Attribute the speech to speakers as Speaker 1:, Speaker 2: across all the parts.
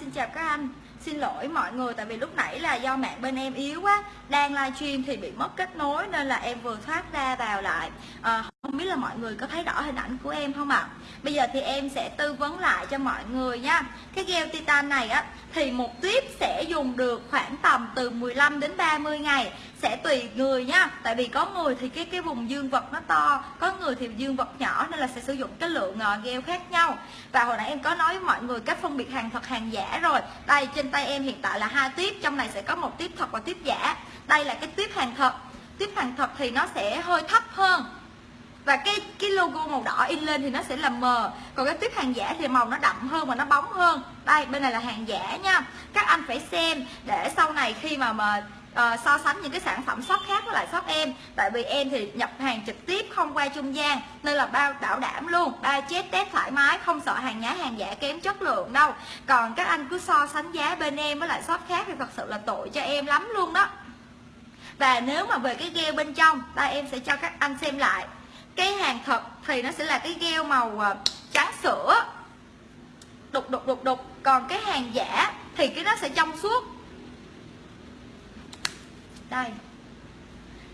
Speaker 1: xin chào các anh. Xin lỗi mọi người tại vì lúc nãy là do mạng bên em yếu quá. Đang livestream thì bị mất kết nối nên là em vừa thoát ra vào lại. À, không biết là mọi người có thấy rõ hình ảnh của em không ạ? À? Bây giờ thì em sẽ tư vấn lại cho mọi người nha. Cái gel titan này á, thì một tuyếp sẽ dùng được khoảng tầm từ 15 đến 30 ngày, sẽ tùy người nha. Tại vì có người thì cái cái vùng dương vật nó to, có người thì dương vật nhỏ nên là sẽ sử dụng cái lượng ờ, gel khác nhau. Và hồi nãy em có nói với mọi người cách phân biệt hàng thật, hàng giả rồi. Đây, trên tay em hiện tại là hai tuyếp, trong này sẽ có một tuyếp thật và tuyếp giả. Đây là cái tuyếp hàng thật. Tuyếp hàng thật thì nó sẽ hơi thấp hơn và cái cái logo màu đỏ in lên thì nó sẽ là mờ còn cái tuyết hàng giả thì màu nó đậm hơn và nó bóng hơn. Đây bên này là hàng giả nha. Các anh phải xem để sau này khi mà mà uh, so sánh những cái sản phẩm shop khác với lại shop em. Tại vì em thì nhập hàng trực tiếp không qua trung gian nên là bao bảo đảm luôn. Ba chết test thoải mái không sợ hàng nhái hàng giả kém chất lượng đâu. Còn các anh cứ so sánh giá bên em với lại shop khác thì thật sự là tội cho em lắm luôn đó. Và nếu mà về cái gel bên trong ta em sẽ cho các anh xem lại cái hàng thật thì nó sẽ là cái gel màu ờ, trắng sữa. Đục đục đục đục. Còn cái hàng giả thì cái nó sẽ trong suốt. Đây.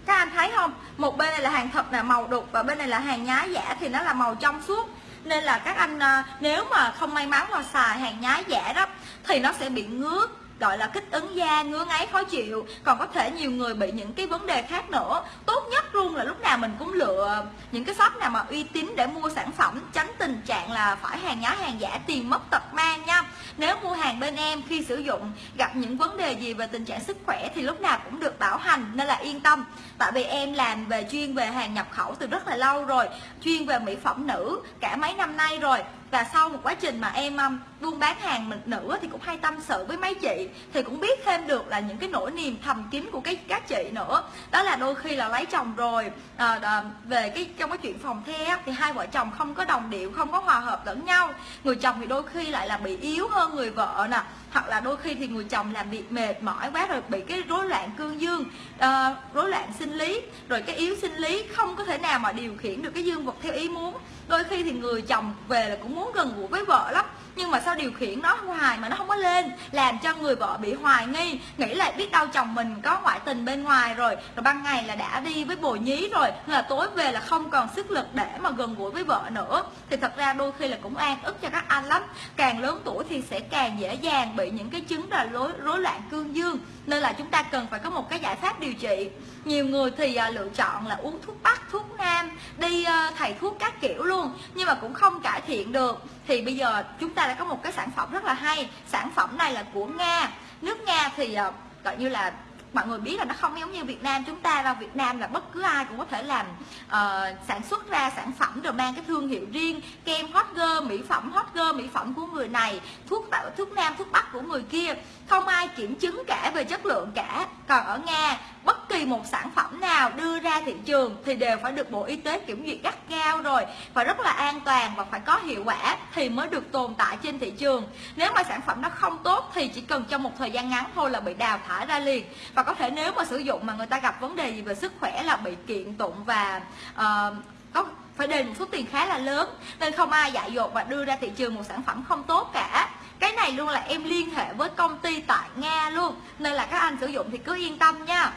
Speaker 1: Các anh thấy không? Một bên này là hàng thật là màu đục, và bên này là hàng nhái giả thì nó là màu trong suốt. Nên là các anh ờ, nếu mà không may mắn mà xài hàng nhái giả đó thì nó sẽ bị ngứa gọi là kích ứng da, ngứa ngáy, khó chịu. Còn có thể nhiều người bị những cái vấn đề khác nữa. Tốt nhất luôn là lúc nào mình cũng lựa những cái shop nào mà uy tín để mua sản phẩm. Tránh tình trạng là phải hàng nhái, hàng giả, tiền mất tật mang nha. Nếu mua hàng bên em khi sử dụng, gặp những vấn đề gì về tình trạng sức khỏe thì lúc nào cũng được bảo hành, nên là yên tâm. Tại vì em làm về chuyên về hàng nhập khẩu từ rất là lâu rồi, chuyên về mỹ phẩm nữ cả mấy năm nay rồi và sau một quá trình mà em um, buôn bán hàng mình nữ thì cũng hay tâm sự với mấy chị thì cũng biết thêm được là những cái nỗi niềm thầm kín của cái các chị nữa. Đó là đôi khi là lấy chồng rồi à, à, về cái trong cái chuyện phòng the thì hai vợ chồng không có đồng điệu không có hòa hợp lẫn nhau. Người chồng thì đôi khi lại là bị yếu hơn người vợ nè hoặc là đôi khi thì người chồng làm việc mệt mỏi quá rồi bị cái rối loạn cương dương à, rối loạn sinh lý rồi cái yếu sinh lý không có thể nào mà điều khiển được cái dương vật theo ý muốn. Đôi khi thì người chồng về là cũng muốn gần gũi với vợ lắm mà sao điều khiển nó hoài mà nó không có lên? Làm cho người vợ bị hoài nghi, nghĩ lại biết đâu chồng mình có ngoại tình bên ngoài rồi. Rồi ban ngày là đã đi với bồ nhí rồi là tối về là không còn sức lực để mà gần gũi với vợ nữa. Thì thật ra đôi khi là cũng an ức cho các anh lắm. Càng lớn tuổi thì sẽ càng dễ dàng bị những cái chứng là rối rối loạn cương dương. Nên là chúng ta cần phải có một cái giải pháp điều trị. Nhiều người thì à, lựa chọn là uống thuốc bắc, thuốc nam đi ờ, thầy thuốc các kiểu luôn nhưng mà cũng không cải thiện được. Thì bây giờ chúng ta đã có một cái sản phẩm rất là hay. Sản phẩm này là của nga. Nước nga thì ờ, gọi như là mọi người biết là nó không giống như Việt Nam chúng ta vào Việt Nam là bất cứ ai cũng có thể làm uh, sản xuất ra sản phẩm rồi mang cái thương hiệu riêng kem hot girl mỹ phẩm hot girl mỹ phẩm của người này thuốc thuốc nam thuốc bắc của người kia. Không ai kiểm chứng cả về chất lượng cả. Còn ở Nga bất kỳ một sản phẩm nào đưa ra thị trường thì đều phải được Bộ Y tế kiểm duyệt gắt gao rồi phải rất là an toàn và phải có hiệu quả thì mới được tồn tại trên thị trường. Nếu mà sản phẩm nó không tốt thì chỉ cần trong một thời gian ngắn thôi là bị đào thải ra liền. Và có thể nếu mà sử dụng mà người ta gặp vấn đề gì về sức khỏe là bị kiện tụng và uh, có phải đền một số tiền khá là lớn. Nên không ai dại dột và đưa ra thị trường một sản phẩm không tốt cả. Cái này luôn là em liên hệ với công ty tại Nga luôn. Nên là các anh sử dụng thì cứ yên tâm nha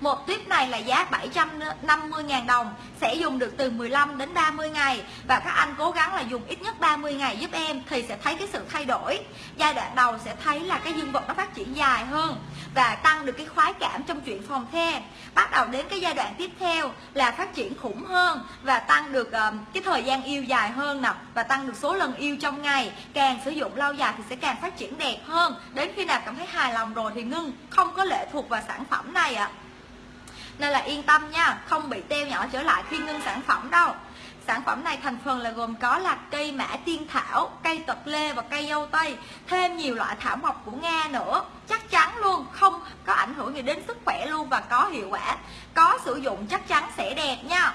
Speaker 1: một tuyếp này là giá 750.000 đồng sẽ dùng được từ 15 đến 30 ngày. Và các anh cố gắng là dùng ít nhất 30 ngày giúp em thì sẽ thấy cái sự thay đổi. Giai đoạn đầu sẽ thấy là cái dương vật nó phát triển dài hơn và tăng được cái khoái cảm trong chuyện phòng the bắt đầu đến cái giai đoạn tiếp theo là phát triển khủng hơn và tăng được um, cái thời gian yêu dài hơn nè và tăng được số lần yêu trong ngày. Càng sử dụng lâu dài thì sẽ càng phát triển đẹp hơn. Đến khi nào cảm thấy hài lòng rồi thì ngưng không có lệ thuộc vào sản phẩm này ạ. à nên là yên tâm nha không bị teo nhỏ trở lại khi ngưng sản phẩm đâu. Sản phẩm này thành phần là gồm có là cây mã tiên thảo, cây tật lê và cây dâu tây Thêm nhiều loại thảo mộc của Nga nữa. Chắc chắn luôn, không có ảnh hưởng gì đến sức khỏe luôn và có hiệu quả. Có sử dụng chắc chắn sẽ đẹp nha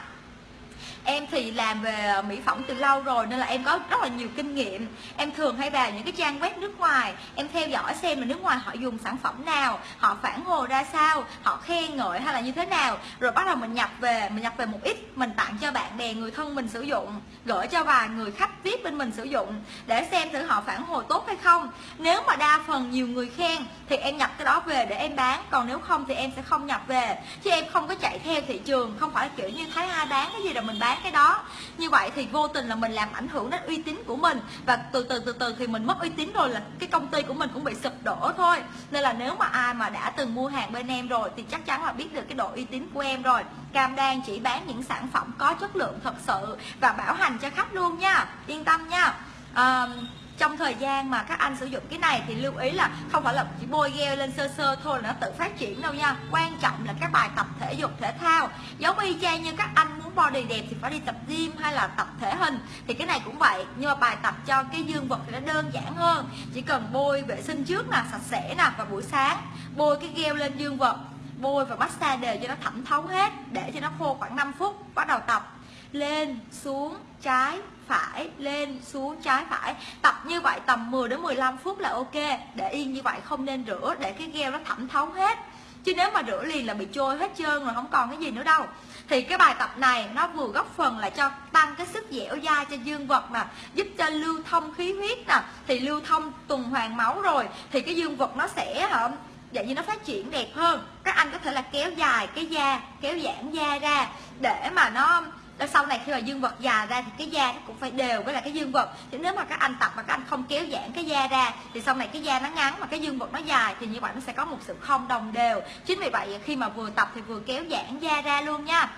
Speaker 1: em thì làm về ờ, mỹ phẩm từ lâu rồi nên là em có rất là nhiều kinh nghiệm. Em thường hay vào những cái trang web nước ngoài. Em theo dõi xem là nước ngoài họ dùng sản phẩm nào, họ phản hồi ra sao, họ khen ngợi hay là như thế nào. Rồi bắt đầu mình nhập về, mình nhập về một ít, mình tặng cho bạn bè, người thân mình sử dụng, gửi cho vài người khách vip bên mình sử dụng để xem thử họ phản hồi tốt hay không. Nếu mà đa phần nhiều người khen thì em nhập cái đó về để em bán, còn nếu không thì em sẽ không nhập về. Chứ em không có chạy theo thị trường, không phải kiểu như thấy ai bán cái gì là mình bán cái đó. Như vậy thì vô tình là mình làm ảnh hưởng đến uy tín của mình. Và từ từ từ từ thì mình mất uy tín rồi là cái công ty của mình cũng bị sụp đổ thôi. Nên là nếu mà ai mà đã từng mua hàng bên em rồi thì chắc chắn là biết được cái độ uy tín của em rồi. Cam đoan chỉ bán những sản phẩm có chất lượng thật sự và bảo hành cho khách luôn nha. Yên tâm nha. Um, trong thời gian mà các anh sử dụng cái này thì lưu ý là không phải là chỉ bôi gel lên sơ sơ thôi là nó tự phát triển đâu nha. Quan trọng là các bài tập thể dục, thể thao. Giống y chang như các anh muốn body đẹp thì phải đi tập gym hay là tập thể hình. Thì cái này cũng vậy, nhưng mà bài tập cho cái dương vật thì nó đơn giản hơn. Chỉ cần bôi vệ sinh trước nè, sạch sẽ nè và buổi sáng. Bôi cái gel lên dương vật, bôi và massage đều cho nó thẩm thấu hết, để cho nó khô khoảng 5 phút, bắt đầu tập lên xuống trái phải, lên xuống trái phải. Tập như vậy tầm 10 đến 15 phút là ok. Để yên như vậy không nên rửa, để cái gel nó thẩm thấu hết. Chứ nếu mà rửa liền là bị trôi hết trơn rồi, không còn cái gì nữa đâu. Thì cái bài tập này nó vừa góp phần là cho tăng cái sức dẻo dai cho dương vật nè, giúp cho lưu thông khí huyết nè. Thì lưu thông tuần hoàn máu rồi, thì cái dương vật nó sẽ, hả vậy như nó phát triển đẹp hơn. Các anh có thể là kéo dài cái da, kéo giãn da ra để mà nó sau này khi mà dương vật già ra thì cái da nó cũng phải đều với lại cái dương vật. Chứ nếu mà các anh tập mà các anh không kéo giãn cái da ra, thì sau này cái da nó ngắn mà cái dương vật nó dài thì như vậy nó sẽ có một sự không đồng đều. Chính vì vậy khi mà vừa tập thì vừa kéo giãn da ra luôn nha.